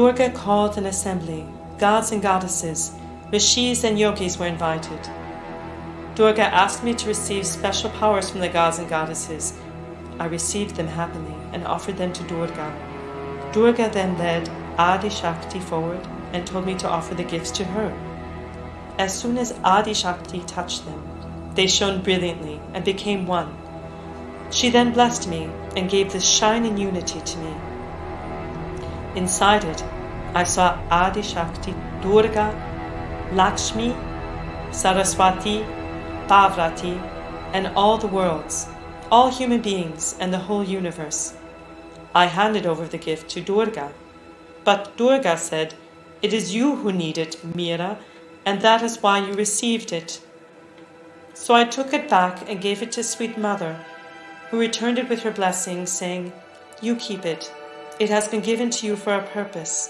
Durga called an assembly. Gods and goddesses, rishis and yogis were invited. Durga asked me to receive special powers from the gods and goddesses. I received them happily and offered them to Durga. Durga then led Adi Shakti forward and told me to offer the gifts to her. As soon as Adi Shakti touched them, they shone brilliantly and became one. She then blessed me and gave this shining unity to me. Inside it, I saw Adi Shakti, Durga, Lakshmi, Saraswati, Parvati, and all the worlds, all human beings, and the whole universe. I handed over the gift to Durga. But Durga said, It is you who need it, Mira, and that is why you received it. So I took it back and gave it to Sweet Mother, who returned it with her blessing, saying, You keep it. It has been given to you for a purpose.